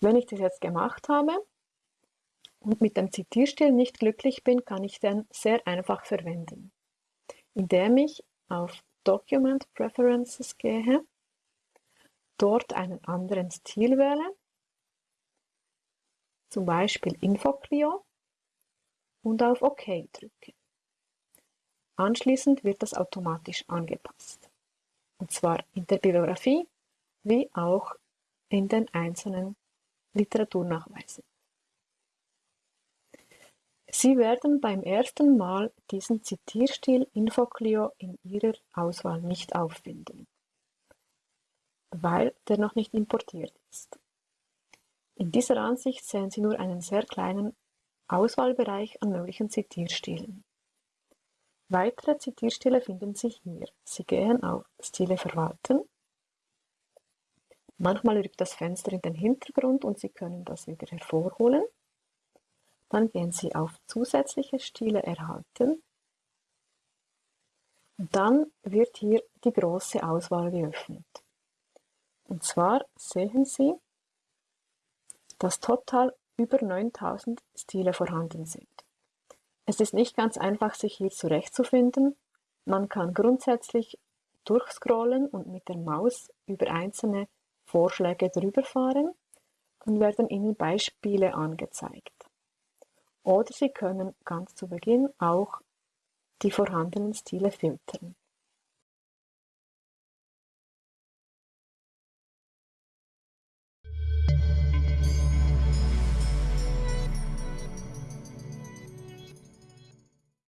Wenn ich das jetzt gemacht habe und mit dem Zitierstil nicht glücklich bin, kann ich den sehr einfach verwenden, indem ich auf Document Preferences gehe, dort einen anderen Stil wähle, zum Beispiel InfoClio und auf OK drücke. Anschließend wird das automatisch angepasst. Und zwar in der Bibliografie wie auch in den einzelnen Literaturnachweisen. Sie werden beim ersten Mal diesen Zitierstil InfoClio in Ihrer Auswahl nicht auffinden, weil der noch nicht importiert ist. In dieser Ansicht sehen Sie nur einen sehr kleinen Auswahlbereich an möglichen Zitierstilen. Weitere Zitierstile finden Sie hier. Sie gehen auf Stile verwalten. Manchmal rückt das Fenster in den Hintergrund und Sie können das wieder hervorholen. Dann gehen Sie auf zusätzliche Stile erhalten. Und dann wird hier die große Auswahl geöffnet. Und zwar sehen Sie, dass total über 9000 Stile vorhanden sind. Es ist nicht ganz einfach, sich hier zurechtzufinden. Man kann grundsätzlich durchscrollen und mit der Maus über einzelne Vorschläge drüber fahren, dann werden Ihnen Beispiele angezeigt. Oder Sie können ganz zu Beginn auch die vorhandenen Stile filtern.